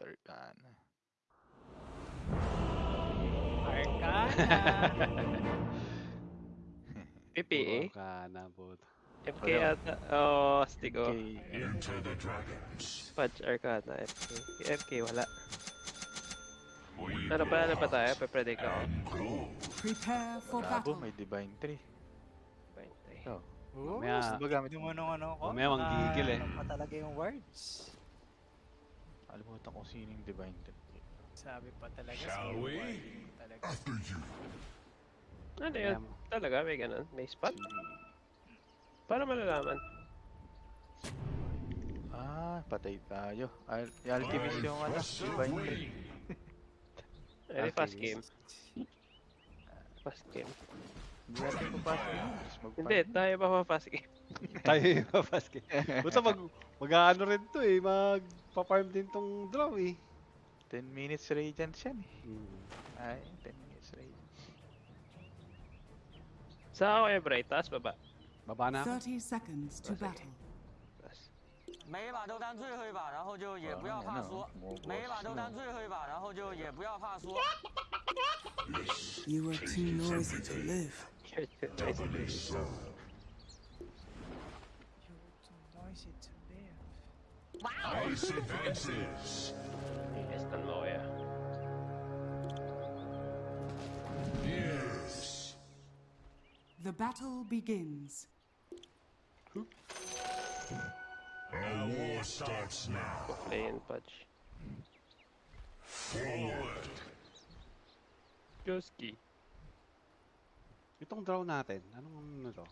Arcana. Arcana. PPA? Ka na, bot. FK ata. Oo, oh, Stigo. Okay. Into the dragons. Fudge Arcana, FK. FK, wala. We Ano pa, ano pa tayo? Pe-predict ako. Prepare for battle. may Divine Tree. Bantay. Oh. Oo, Mamaya- gusto ba gamit yung ano ano ko? Mamaya manggigigil eh. Ano pa talaga yung words? Alimutan ko sino yung Divine Tree. Sabi pa talaga. Shall we? Talaga. After you. Ano yun? Talaga, may ganun? May spot? Paano malalaman? Ah, patay tayo. Al Alchemist yung ano, Divine way. Ay, fast game. Fast game. Hindi natin yun. Tapos mag- Hindi, tayo pa pa fast game. Tayo yung basket. Basta mag, mag-ano rin to eh, mag-farm din tong draw eh. 10 minutes radiance yan eh. Hmm. Ay, 10 minutes radiance. Sa ako eh, Bright. Taas, baba. Baba na ako. 30 seconds to battle. Taas. 每一把都当最后一把，然后就也不要怕输。每一把都当最后一把，然后就也不要怕输。 You are too noisy to live. You're too nice. Doubly so. Noisy to live. Ice advances. Estan mo kaya. Yes. The battle begins. Our war starts now. Play and Fudge. Forward. Joski. Itong draw natin, anong ano to?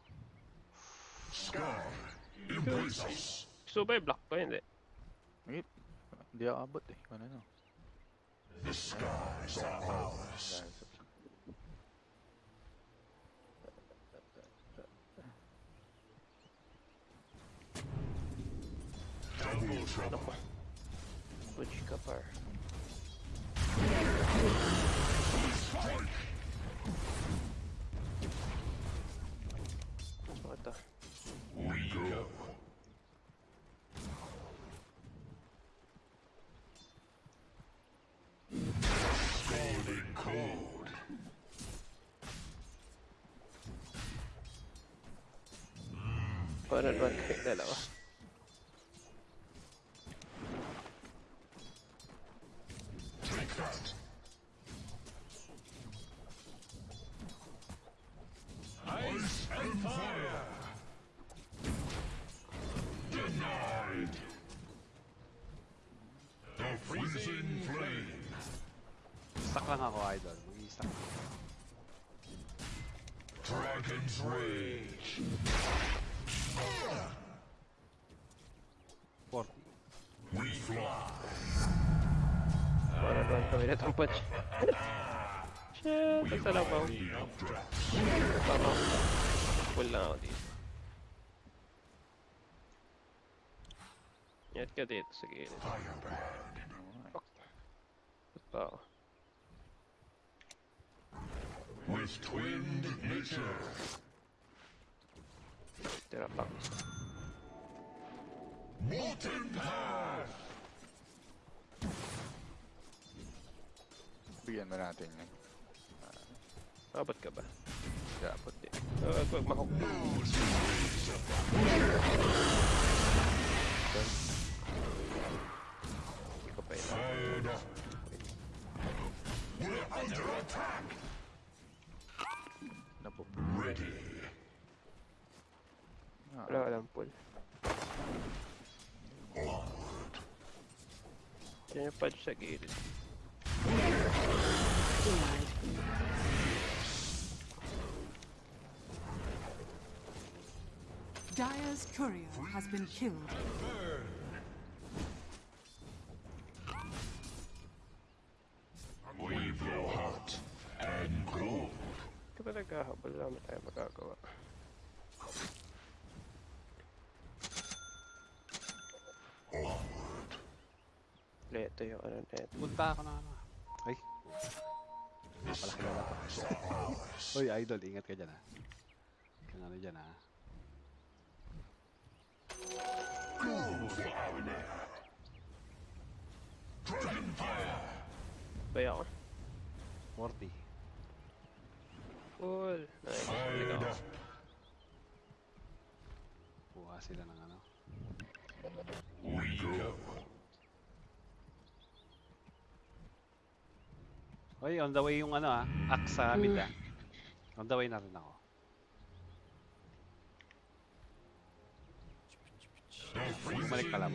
Sky. Embrace us. Gusto ba i-block ko? Hindi. Wait. Hindi ako abot eh. Kung ano. The skies are ours. Dahil sa- Double trouble. Fudge ka par. 200 Mann kriegen, nein, aber. Ingat ka dito sa gilid. Firebrand. Ba't pa ako? With twinned nature. Tira pa ako isa. Molten path. Bigyan mo natin yun. Abot ka ba? Dapat eh. Uh, wag wag mahok. Hindi ko pa ina. Fired up. We're under attack. Napo. Ready. Ah, Wala walang pull. Onward. Yan yung fudge sa gilid. Dyer's courier has been killed. Leto yung ano neto. Punta ako na ano. Ay. Pala kilala to. Uy, idol, ingat ka dyan ah. Kung ano dyan honor. Bay ako. 40. Cool. Nice. Balik ako. up. Kuha sila ng ano. We go. Oy, on the way yung ano ah. Axe sa mid ah. On the way na rin ako. Bumalik ka lang.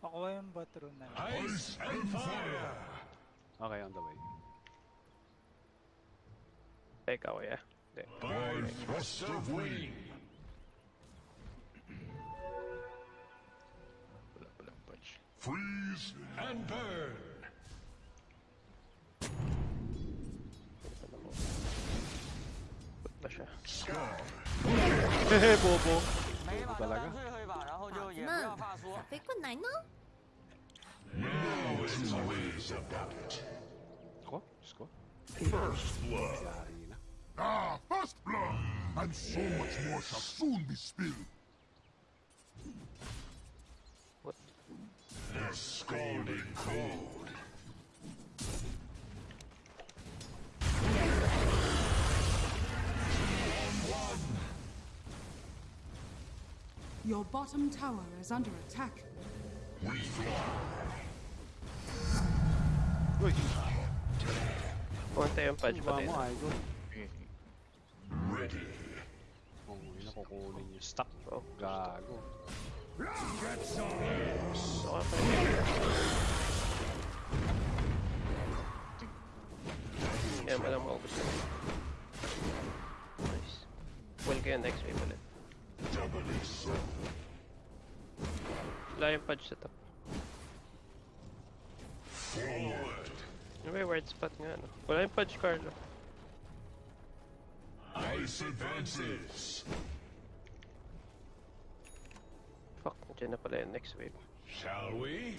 Pakuha yung battery na lang. Ice and fire. Okay, on the way. Ako, yeah. Hindi. By thrust of wind. Freeze and burn. Put ba siya? Scar. Hehe, bobo. 每一把都 talaga. 当最后一把，然后就孩子也不要们，怕输。飞过来呢。 Now two ways about it. Ko? Diyos ko. First blood. Yari na. Ah, first blood. And so much more shall soon be spilled. The scalding cold. Your bottom tower is under attack. We fly. Uy! Pumunta yung punch Ba pati. mo, idol? Eh, Ready. Kung ina kukunin yung stock. Oh. Gago. So, ka pa rin. Kaya mo lang maubos yun. Nice. Well kayo next wave ulit. Wala yung punch sa top. Forward. Ano yung word spot nga, no? Wala yung punch, Carlo. Ice advances. Fuck, nandiyan na pala yung next wave. Shall we?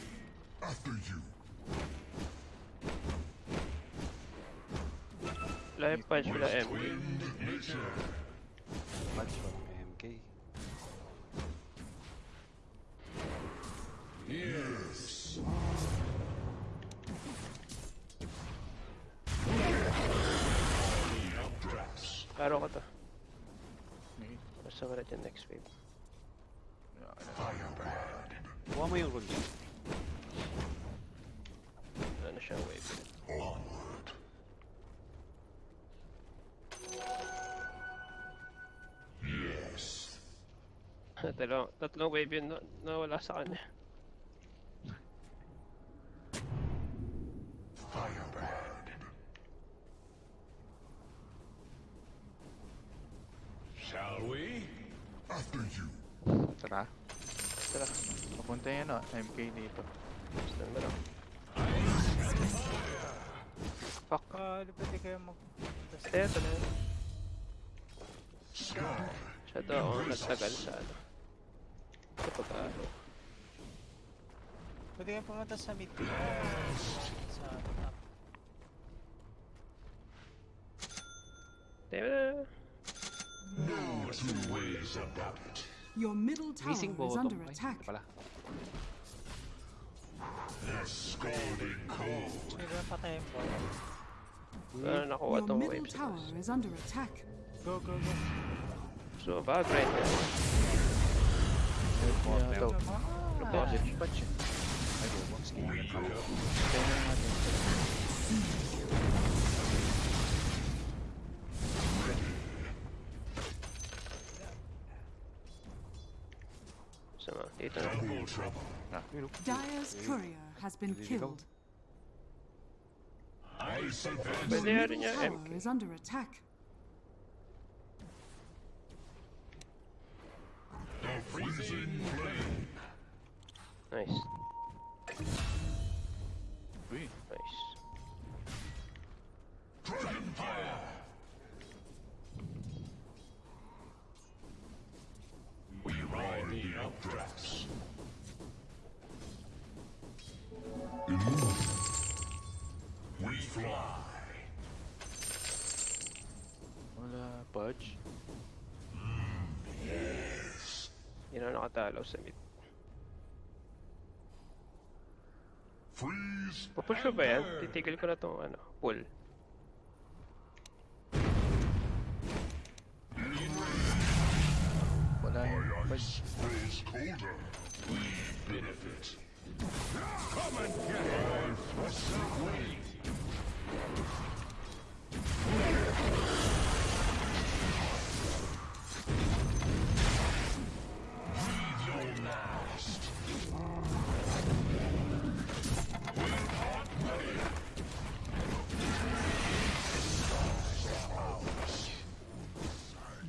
After you. Wala yung punch, wala M. Wind nature. Punch pa ng MK. Yes. Updrafts. Klaro ko to. eh, Basta wala dyan next wave. Wala ka na. Firebrand. Kuha mo yung rune. Wala na siyang wave. Onward. Yes. tatlong, tatlong wave yun na, nawala sa kanya. Firebrand. Shall we? After you. Tara. Tara, Papunta yan ah. MK dito. basta na lang. Fuck. Ah, pwede kayo mag... Ito, ito na yun. Daw ako nagtagal sa ano. Sa pag-alo. Pwede kayo pumunta sa mid. Sa top. Damn na. No two ways about it. Your middle tower is under Ay, attack. ito pala. The scalding cold. Pwede ba patayin po? Wala na nakuha Your tong middle waves. tower is under attack. Go, go, go. So, ba, grind na. Kaya daw. Ah, Deposit punch. Ay, bobo. Skin dito na. Double trouble. Ah, yun oh. Dire's courier has been Did he go? killed. Ice Your advances. Pwede nga rin middle niya tower MK. is under attack. The freezing flame. Nice. Uy. Mm, yes. You know, not that, allows anything. Freeze! push ko ba yan? Titigil ko na tong ano, pull. Wala yun. Benefit. Come and get it!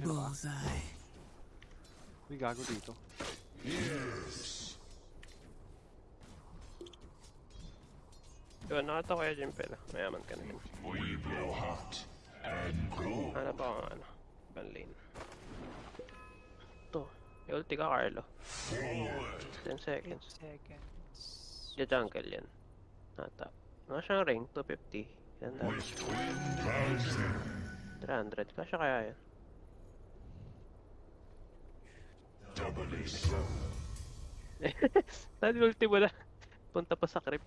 Bullseye. May gago dito. Diba, nakata ko kaya dyan pala. Mayaman ka na yun. We blow hot and cold. Ano pa ang ano? Ban lane. Ito. May ulti ka, Carlo. 10 seconds. Seconds. Diya jungle yan. Nata. Ano siyang ring? 250. Yan dami. 300. Kasya kaya yan. Doubly so. Saan yung ulti mo na? Punta pa sa creep.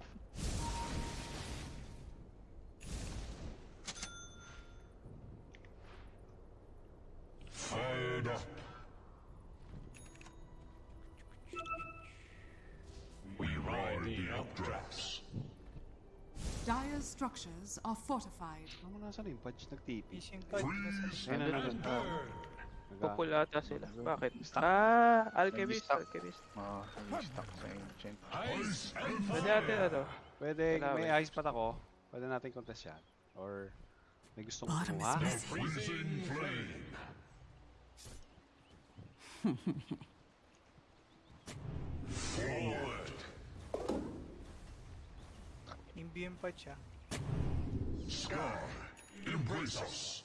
Structures are fortified. Ano mo nasa yung Pudge nag-TP? Fishing card. Ayun na and na. burn. Pupula ata sila. Bakit? Ah, Alchemist. Alchemist. mga stuck sa ancient. Pwede natin ano? Pwede, may ice pat ako. Pwede natin contest yan. Or may gustong kumuha. Forward. Nimbium pa siya. Sky. Embrace us.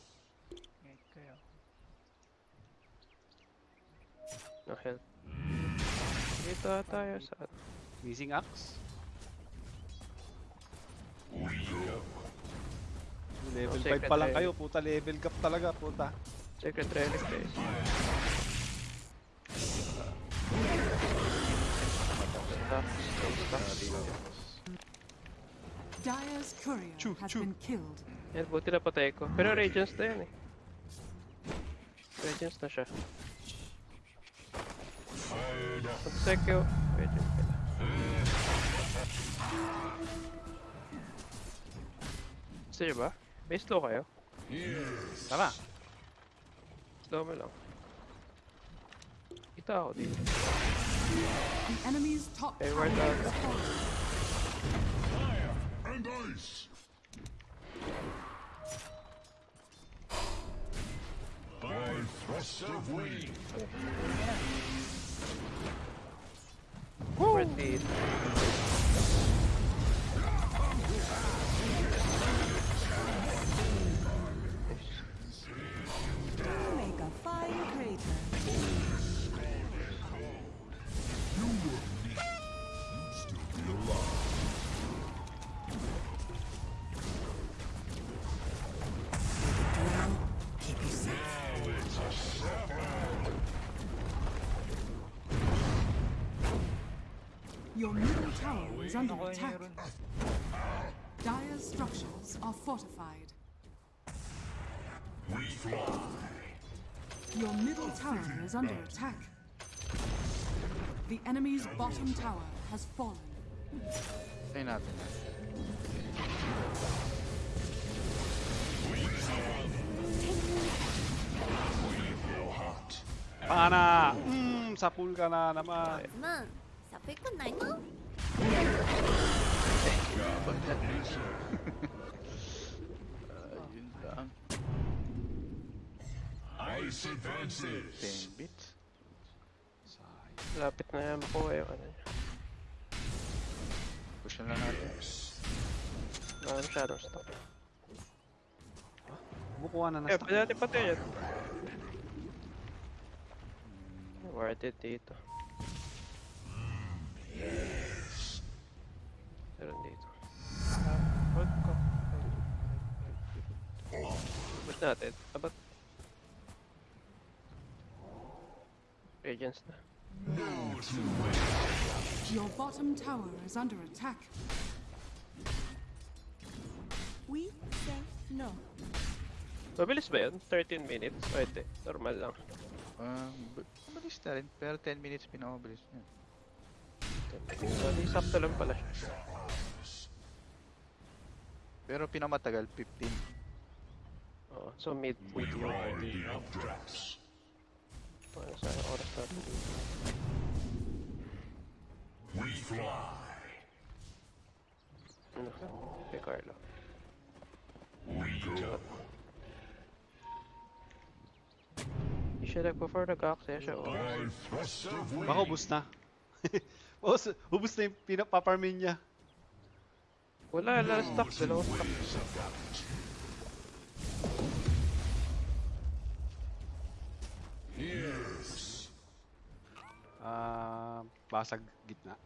No help. Dito tayo sa... Missing axe. We go. Level Oh, 5 secret pa lang kayo. Puta, level gap talaga. Puta. Secret Relic guys. Stuck, stuck, stuck. Dire's courier Choo, has choo. been killed. Yan, buti na patay ko. Pero Radiance na yan eh. Radiance na siya. Pag-secure, Radiance pala. Gusto niyo ba? Base low kayo? Tara. Slow mo lang. Kita ako dito. The enemy's top tower where the- has fallen. And ice. By thrust of wind. Where is under attack. Dyer's structures are fortified. We fly. Your middle tower is under attack. The enemy's bottom tower has fallen. Say nothing. Ana! Mmm, sapulga na naman. Na naman. uh, yun lang. Ice advances. 10 bits. Lapit na yan po eh. Ano niya. Push na lang natin. Wala na shadow stop. Bukuha na na. Eh, pwede natin pati yan. Worth it dito. Meron dito. Ah, hold ko. Ba't natin? Abat. Radiance na. Your bottom tower is under attack. We say no. Mabilis ba yun? 13 minutes? O hindi, normal lang. Um, mabilis na rin. Pero 10 minutes pinakamabilis niya. So, di sakto lang pala siya. Pero pinamatagal, 15. Oo, so mid, mid yung party. Ano sa oras natin dito? Ano? Kay Carlo. Hindi siya nag-before nag-access siya. Oh. Baka ubus na. ubus, ubus na yung pinapaparmin niya. Wala, wala stock. Dalawang stock. Ah, basag gitna.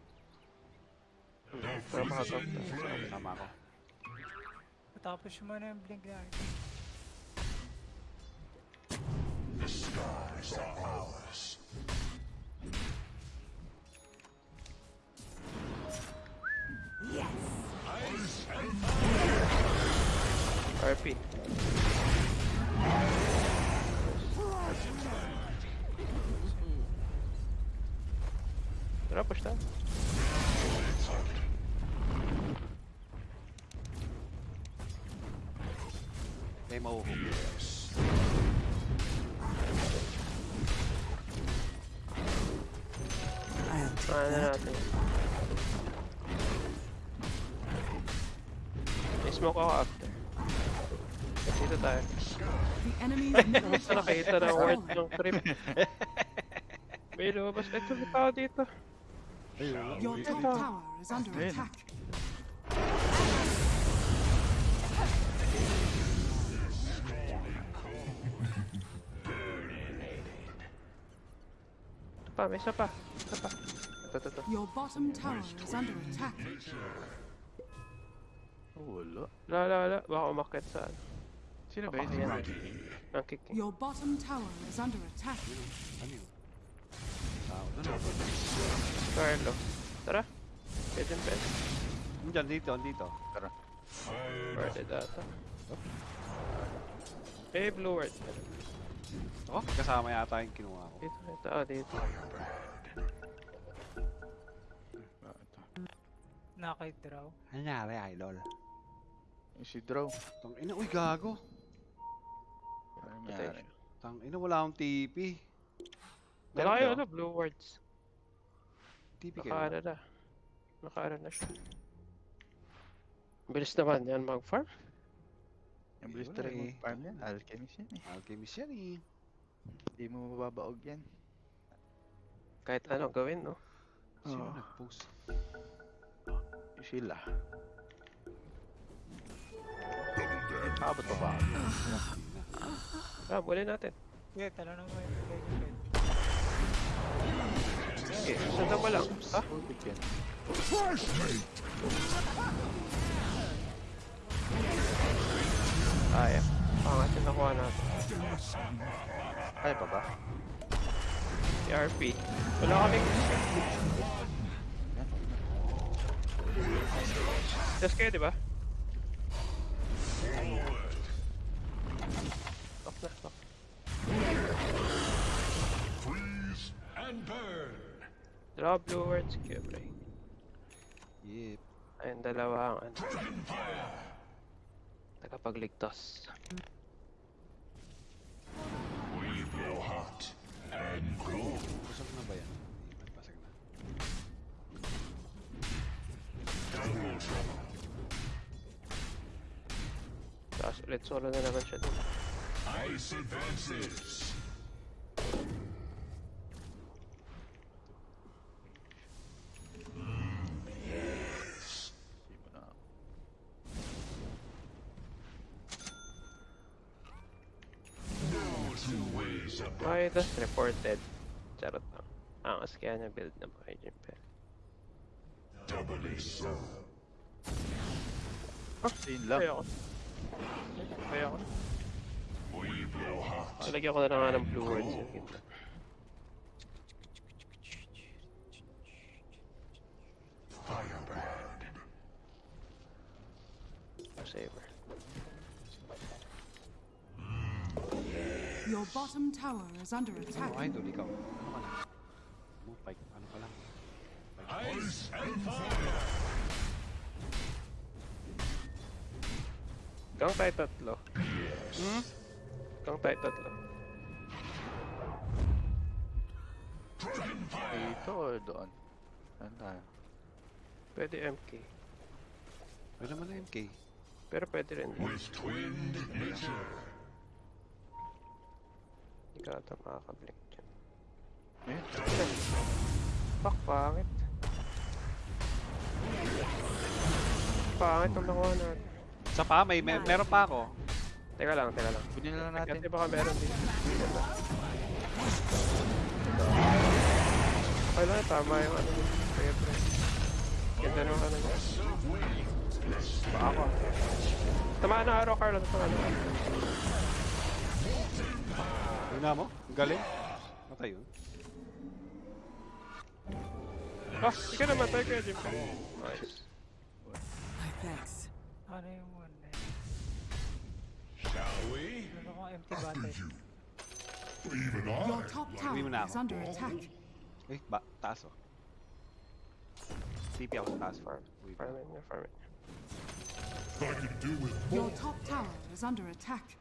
Para makagap. Tama ako. Tapos mo na yung blink na. RP. Tara, push tayo. May mahuhuli. I'll take Ano that. natin. May smoke ako after. Dito tayo. The enemy's middle Basta nakita na word ng trip. May lumabas. Ito, may tao dito. Ayun. Your top tower is under attack. Ito pa, may isa pa. Isa pa. Ito, ito, ito. Your bottom tower is under attack. Oh, wala. Wala, wala, wala. Baka umakit sa ano. Sino ba yun? Kick. Your bottom tower is under attack. Ano yun? Tao na no. Carlo. Tara. Pwede pwede. Diyan, dito, dito. Tara. Pwede data. Eh, blue word. Oh, kasama yata yung kinuha ko. Dito, ito, ah, dito. Ah, ito. Nakadraw. Ano nangyari, idol? Si Draw. Tang ina, uy, gago. Nangyari? Tang ina, wala akong TP. Dala kayo, ano, blue words. TP kayo. na. Naka ano na siya. Bilis naman yan mag-farm. Yung bilis Wala talaga eh. mag-farm yan. Alchemist yan eh. Alchemist yan eh. Hindi mo mababaog yan. Kahit ano gawin, no? Sino Oh. nag-post? Yung sila. Nakabot pa ba? Ah, muli natin. Sige, tala na mo yung blink. Sige, sundan mo lang. Ha? Fresh mate! Kaya. Pangat yung nakuha natin. Kaya pa ba? Si RP. Wala kaming... Just kayo, di ba? Stop na, stop. Freeze and burn! Draw blue words, Cubre. Yep. Ayun, dalawa ang ano. Tagapagligtas. Busog na ba yan? Hindi, basag na. Tapos ulit solo na naman siya dun. Ice advances! Hindi mo na. Okay, that's reported. Charot lang. Angas kaya niya build na mga Jimper. Yun lang. Kaya ako. Kaya ako. Ah, lagyan ko na lang ng blue words yung gitna. Firebrand. Saber. Your bottom tower is under attack. Ano idol ikaw? Ano ka lang? Ano pa? Ice and fire! Gang tayo tatlo. Hmm? Gang tayo tatlo. Dito or doon? Saan tayo? Pwede MK. Pwede naman na MK. Pero pwede rin. With twinned nature. Hindi ka ata makakablink dyan. Eh? Fuck, pangit. Pangit ang nakuha natin. Sa pa, may, may meron pa ako. Teka lang, teka lang. Kunin na lang natin. Kasi baka meron din. Okay lang, tama yung ano. Kaya pre. Ganda nung ano mo. Ba ako? Tamaan na araw, Carlo. Tamaan na araw. Yun na mo? Ang galing. Matay yun. Ah, hindi ka naman tayo kaya Jim. Nice. Thanks. Ano yung one eh? Shall we? Meron akong empty battery. Even Your I top Hindi mo tower na is ako. under attack. Eh, ba, taas oh. TP ako sa taas. Farm. Wait. Farming na, farming. I can do with Your more. top tower is under attack.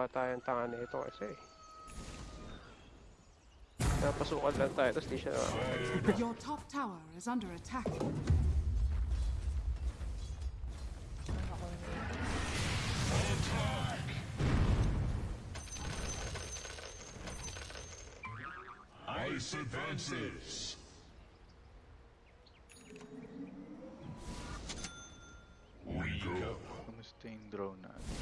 Nagawa tayong tanga nito kasi. Napasukan lang tayo, tapos di siya na Your top tower is under attack. Ice advances. We go. Kamusta yung drone natin?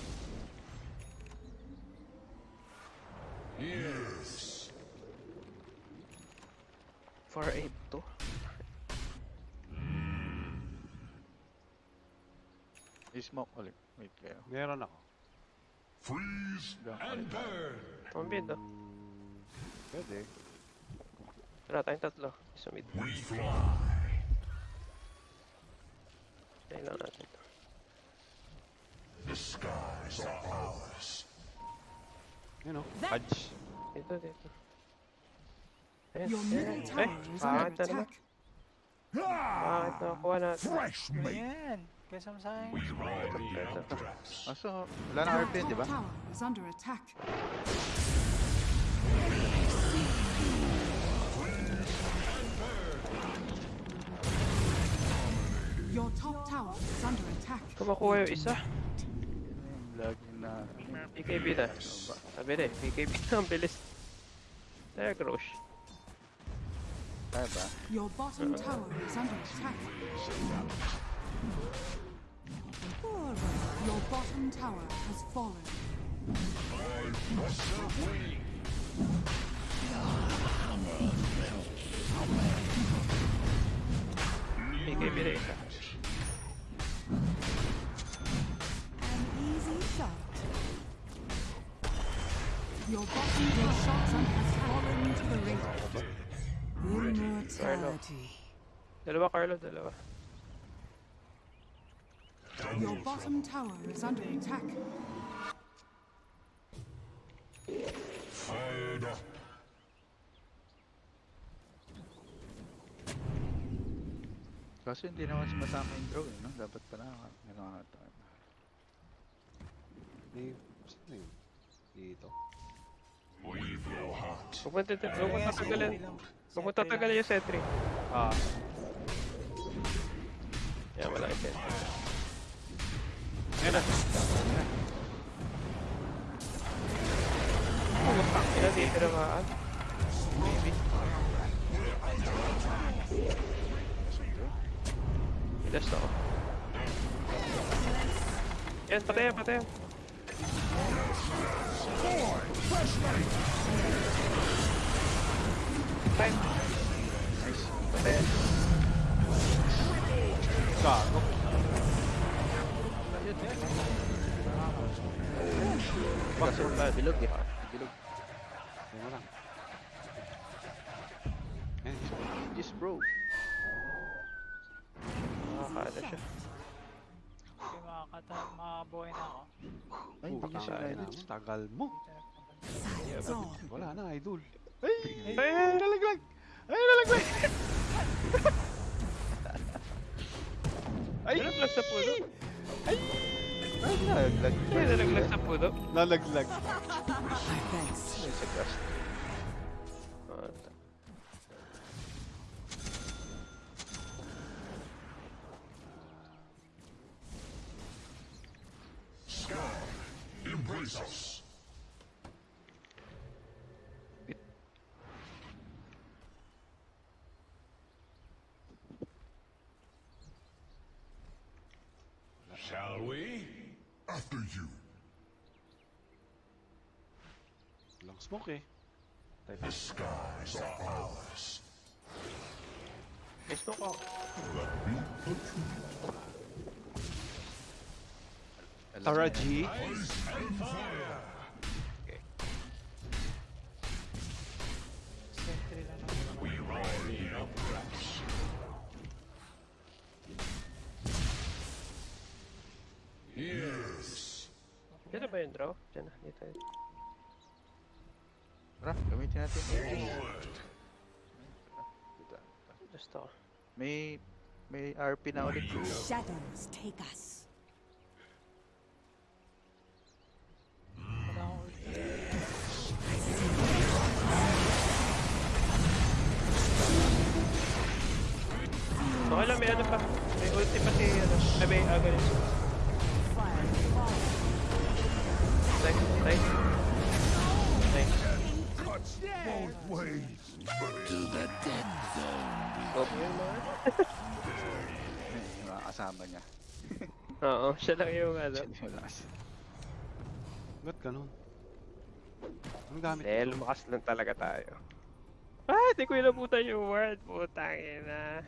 Yes. 4-8 to. I-smoke ulit. Wait kayo. Meron ako. Freeze and burn. Pambid ah. Hmm, pwede. Wala tayong tatlo. Sumid. We fly. Tayo lang natin. The skies are ours. Yun oh. Fudge. Dito, dito. Ayun, Your middle ayun. tower Ay, is pangit under attack. Na nakuha natin. Fresh meat. Ayan! Kesa mo sa akin. We ride the Ito. Eldrax. Ah, so, wala na Your RP, di top ba? tower is under attack. Your top tower is under attack. Kumakuha yung isa. Yung lagi na... BKB na. Sabi na eh, BKB na ang bilis. There, Grosh. Kaya ba? Your bottom tower is under attack. Your bottom tower has fallen. BKB na isa. An Immortality. Dalawa, Carlo, dalawa. Your bottom tower is under attack. Fired up. Kaso hindi naman sumasama yung drone, no? Dapat pala nakakatawa. May, sino yun? Dito. Blow hot. Huwag mo tata- huwag mo tatagalan. Huwag mo tatagalan yung sentry. Ah, Yan, wala yung sentry. ayun na. Ina, di tinamaan. Maybe. Test ako. Yan, patay yan, patay yan. Patay. Gago. Bilog eh. Bilog. Yan na lang. Yan. Yes bro. Nakakala siya. Hindi makakata, makabuhay na ako. Ay, hindi siya. Tagal mo. Wala na, idol. Ay, ay, Nalaglag! Ay, nalaglag! ay, nalaglag sa puno. Ay, nalaglag. Ay, nalaglag sa puno. Nalaglag. My thanks. Ay, sa gas. Ah, ta- Embrace us. Shall we? After you. Walang smoke eh. The skies are ours. Gusto ko. Tara G. Sentry na ba yung draw? Diyan na, dito. Tara, gamitin natin. Gusto ko. May may RP na ulit. Shadows take us. Siya lang yung ano. Wala kasi. Ba't ganun? Anong gamit? Eh, lumakas lang talaga tayo. Ah, di ko inabutan yung word. Putang ina.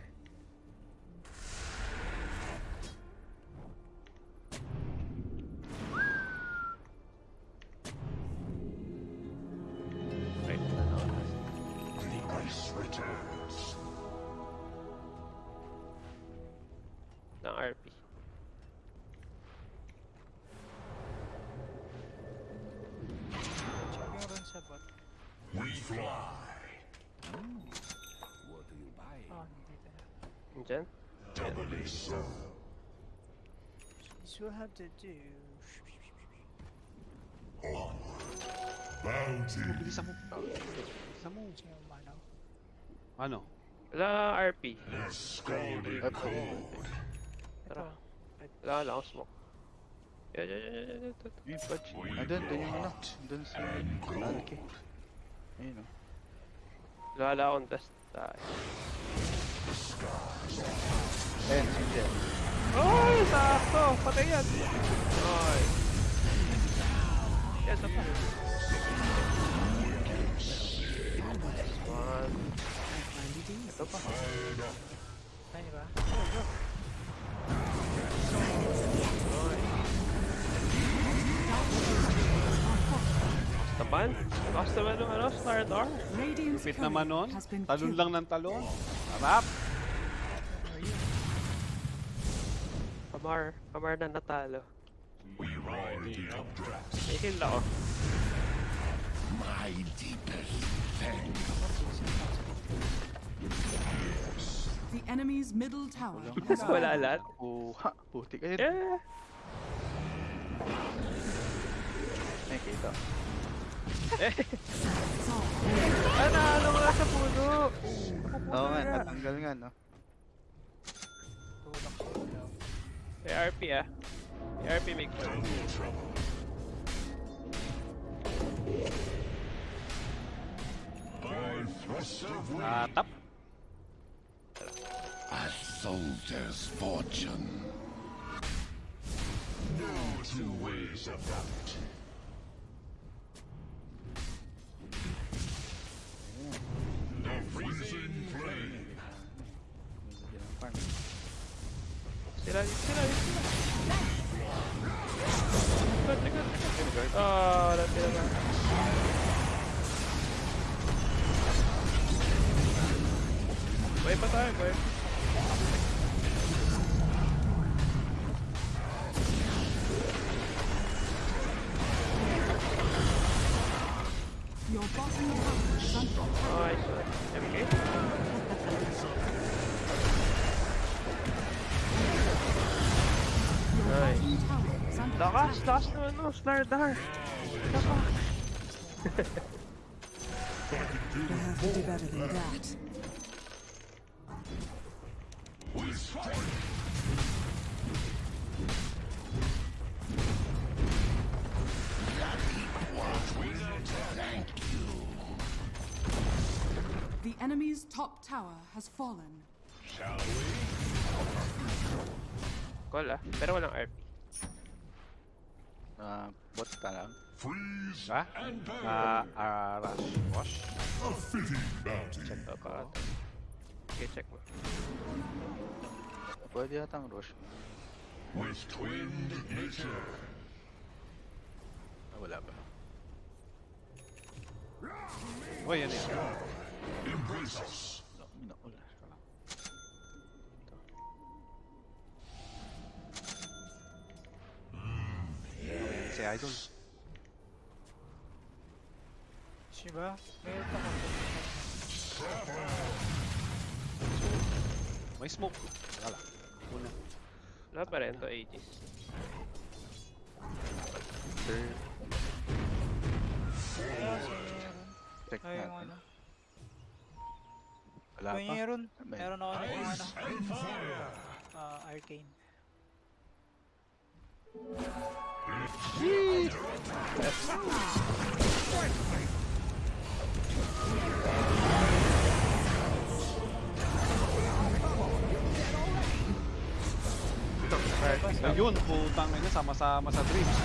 Diyan? Doubly so. This will have to do. Bounty. Bilisan mo. Bilisan mo. Kasi yung manaw. Ano? Wala RP. Scalding cold. Tara. Wala, wala akong smoke. Yan, yan, yan, yan, yan, yan. Yung patch. Ah, dun, dun yung ano. Dun si Alki. Ayun o. Wala, wala akong dust. Tayo. Ayun, si Jen. Ay, sakto! Patay yan! Ay. Yan, pa. One. Ito pa. Ay, ba? Tapan? Lakas naman ng ano, Star Dar. Radiant's Fit courier naman nun. Talon lang ng talon. Harap! Kamar. Kamar na natalo. We ride the updrafts. May kill ako. My deepest thanks. The enemy's middle tower has Wala lahat. Kuha. Putik. Ayun. Yeah. Ay, kita. Ah, naalo nga sa puno. Oo nga, natanggal nga, no? May RP ah. May RP make sure. Double trouble. By thrust of wind. Tatap. As Soldier's fortune. No two ways about it. Sila, sila, sila. Likod, likod, likod. Ah, wala sila na. Buhay pa tayo, buhay. Your under Lakas, attack. lakas naman no, Slardar. You have to do better than that. The enemy's top tower has fallen. Call ah, pero walang RP. Ah, bot ka lang. Freeze Ha? and burn. Ah, ah, rush. Wash? A fitting bounty. Check ko pa. Okay, check mo. Pwede yatang rush. With twinned nature. Ah, wala ba? Oh, yan yan. Embrace us. Ayan, Si Idol. Diba? Meron pa ako. May smoke. Saka lang. Una. Wala pa rin to Aegis. Third. Check Ay, yung natin. ano. Wala pa. Meron. Meron ako ng ano. Ah, arcane. Ayun, putang ina, sama-sama sa dreams.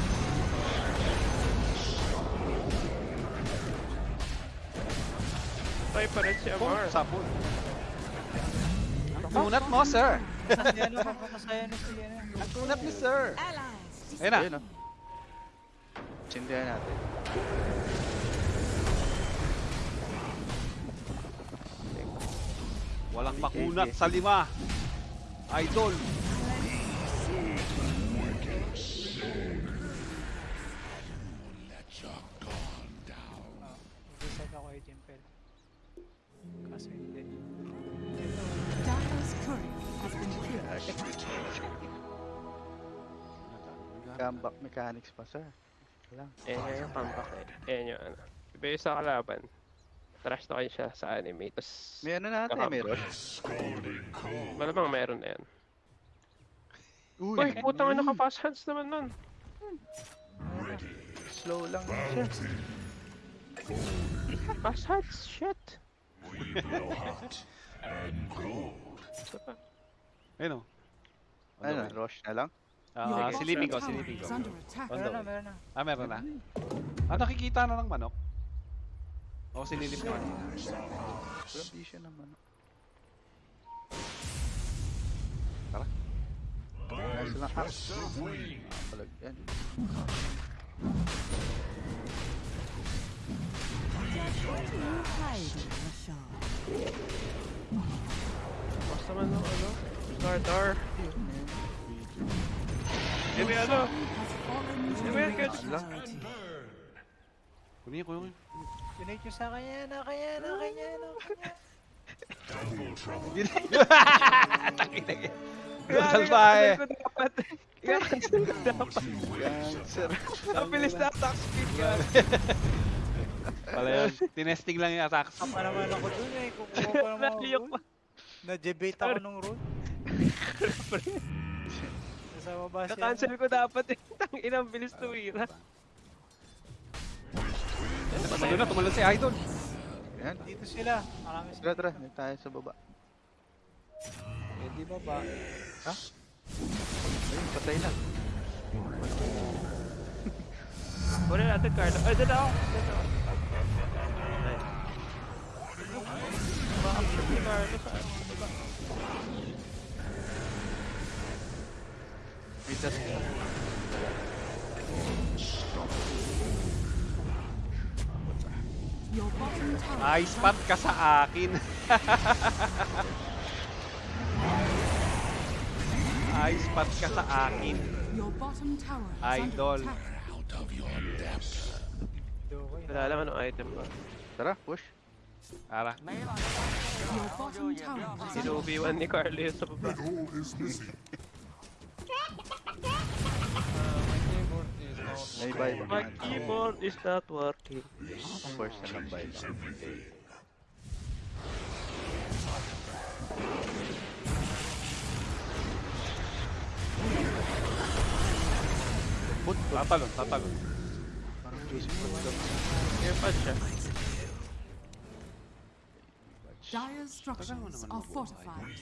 Try pa rin si Amar. sapul. Ang kunat mo, sir. Ang kunat ni sir. Ayun na. Ayun, oh. Tsindihan natin. Walang makunat sa lima. Idol. Comeback mechanics pa, sir. Wala. Eh, nga yung comeback eh. Ayan yung ano. Iba yung sa kalaban. Trash na kayo siya sa anime. Tapos, May ano natin, Kakam- may rush. Scalding cold. malamang meron na yan. Uy, Uy, putang ina ka fast hands naman nun. slow lang siya. Fast hands, shit. We blow hot and cold. Isa pa. Ayun o. Ano, rush na lang? Ah, Your silipin ko, bottom tower silipin ko. is under attack. On the Meron na, way. meron na. Ah, meron na. Ah, nakikita na ng manok. O, sinilip ko kanina. Walang vision naman. Tara. Nice lang. Ah, Of wing. palag yan. Hide, Rashad. Basta man ng ano. Slardar. Eh, fallen to Eh. Clarity. Kunin ko yung... Donate nyo sa kanya na, kanya na, kanya na, kanya. Ko dapat. Gangster. Ang bilis na attack speed ka. Pala yan. Tinesting lang yung attacks. Pa naman ako dun eh, kukuha pa naman ako dun. pa. Na-debate ako nung rule. Nasa baba siya. Na-cancel ko dapat eh. Tang inang bilis tumira. Tumalun na, tumalun si Idol. Yan. Dito sila. Marami Tara, sila. tara. Dito tayo sa baba. Eh di baba. Ha? Ayun, patay na. Kunin natin, Carlo. Ay, dito ako. Dito ako. Ay. Bakit si Carlo sa diba? We just. Nice pat ka sa akin. Ice pat ka sa akin. Idol. Wala naman ang item ba? Tara, push. Tara. Sinubiwan ni Carly sa baba. That hole is missing. May buy pa My naman. keyboard is not working. First na lang buy lang. Okay. Put, tatalon, tatalon. Parang juicy fruit ka. Airpad siya. Dire structures are fortified.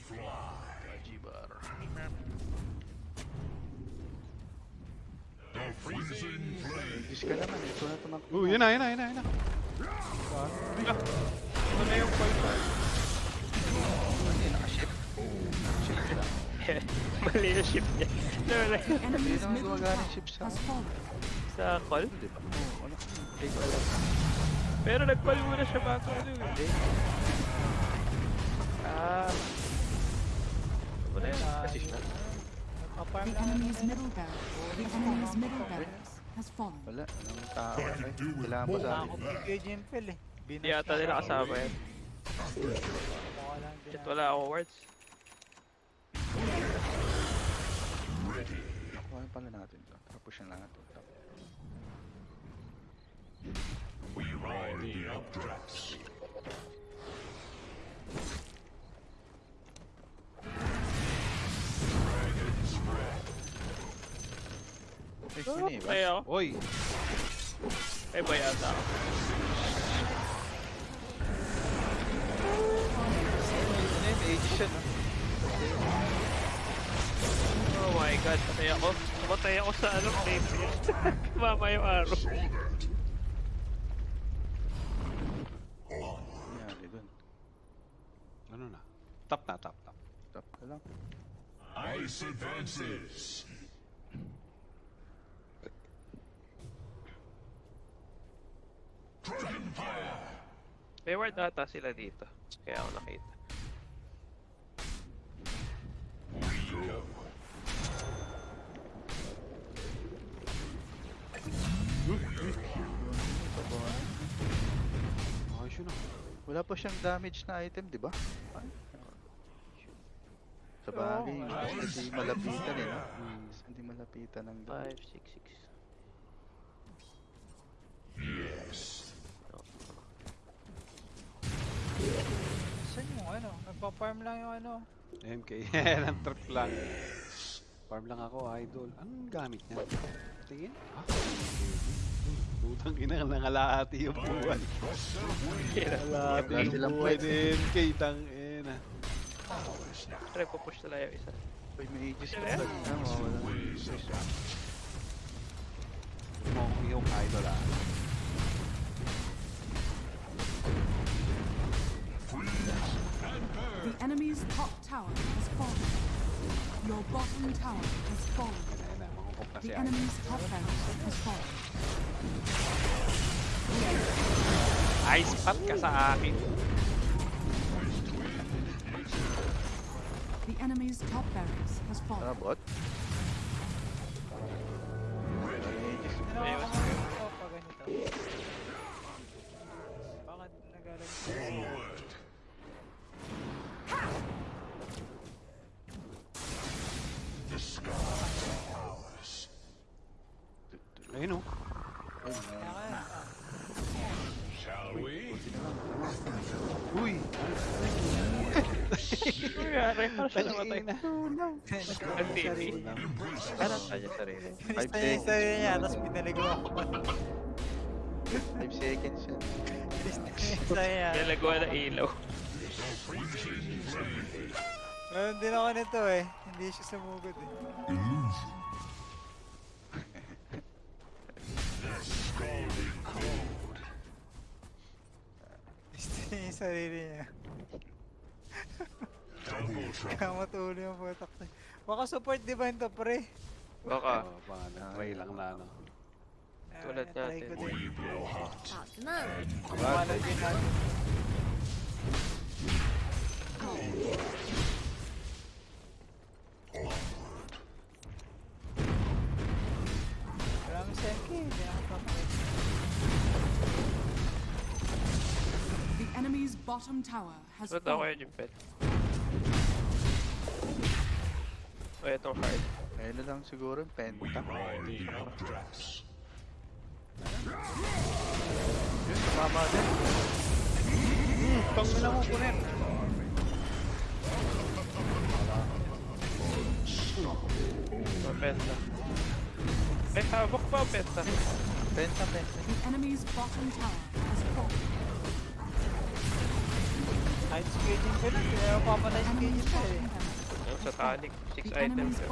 Juice ka naman. Ito na tumak. Uh, yun na, yun na, yun na, yun na. Ano na yung? Hindi nakaship. Ship siya. Mali yung ship niya. No, like, The enemy's naman gumagana yung ship sa sa call. Di ba? Oo, ano? Pero nag-call muna siya bago ano eh. Hindi. Ah. Na yun? Kasi siya. The lang ako enemy's middle barracks. The enemy's middle barracks has fallen. Wala. Anong tao? Ay, Kailangan sa akin. kay Jimpel eh. Hindi yata nila ako. kasama yan. Lang Shit, ako. wala akong words. Nakuha pala natin to. Tapos na natin to. Ay, sino eh? Ay ako. Oy, Ay ba yata ako? Ano yun? Aegis siya, no? Oh my god, patay ako. Patay ako sa ano, tape Mama yung araw. Nangyari dun. ano na? Tap na, tap, tap. Tap ka lang. Ice advances. May ward ata sila dito. Kaya ako nakita. Ayos yun. Wala pa siyang damage na item, di ba? Ay. Sa bagay, hindi malapitan eh, no? Mas hindi malapitan ng 5, 6, 6. Saan yung ano? Nagpa-farm lang yung ano. MK, ang trip lang. Farm lang ako, idol. Anong gamit niya? Tingin? Ha? Putang ina, nangalahati yung buwan. Nangalahati Wala yung silang buwan ni MK, tang ina. Try po push nila yung isa. Uy, may aegis Sila pa yan? pala. Ah, mawawala. Huwag mo akong iyong idol ah. The enemy's top tower has fallen. Your bottom tower has fallen. Ayun na, mangukop na si The enemy's top tower has fallen. Ay, spot ka sa akin. The enemy's top barracks has Tara, fallen. bot. Ayun. Ginawa ko pa. Bakit nagalag Ang TV. Ano sa niya sarili? Five Pinista niya yung sarili seconds. niya, tapos pinaligaw ako. 5 seconds sarili niya. Nilagawa ng ilaw. Meron din ako nito eh. Hindi siya sumugod eh. Illusion. Gusto niya yung sarili niya. Matuloy yung putak na. Baka support divine to pre. Baka. Baka na-try lang na ano. Tulad Ah, natin. Kumalag din natin. Maraming senki. Hindi. The enemy's bottom tower has Ba't ako fallen. yung pet? O, itong hard. Ayun na lang siguro yung penta. Yun, tumama din. Tang na mo kunin. Mapenta. May hawak pa, penta. Penta, penta. The enemy's bottom tower has fallen. Kahit skaging ko lang. Kaya papatay Enemy's skaging pa bottom eh. Sa talik, 6 The items. yun.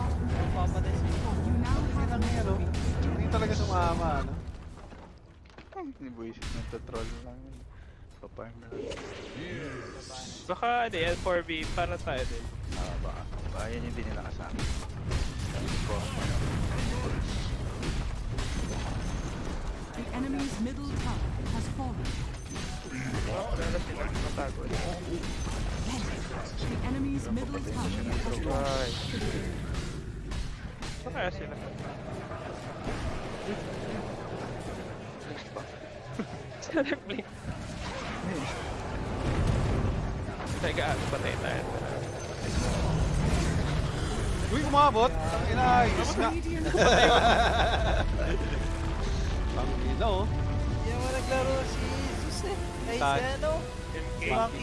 Papatay skaging. You now have Lang yan, oh. Hindi talaga sumama, ano? Nibuisit ng troll lang yun. Paparm na lang. Baka ano yan, 4B, para tayo din. Ah, baka. Baka yan yung hindi nila kasama. Ko, ano. The enemy's middle tower has fallen. Oh, wala na sila matago. The enemy's middle tower has. Saan kaya sila? Saan blink? Teka, ano patay tayo. Uy, kumabot! Ang nga. Radiant Ang ina, oh. Hindi naman naglaro si Jesus eh. Ay, si ano?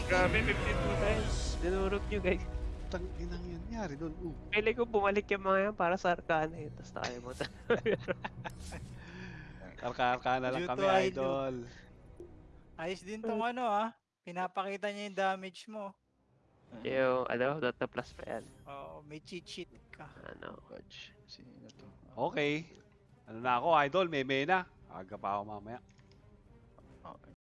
Grabe, 52 times. Dinurog nyo guys. Tang inang yan. Nangyari doon. Uh. Pili ko bumalik yung mga yan para sa Arcana eh. Tapos tayo mo. Karka-karka na lang Due kami, to idol. idol. Ayos din tong ano ah. Pinapakita niya yung damage mo. yung ano, data plus pa yan. Oo, may cheat sheet ka. Ano. Fudge. Sino to? Okay. Ano na ako, idol? May may na. Aga pa ako mamaya.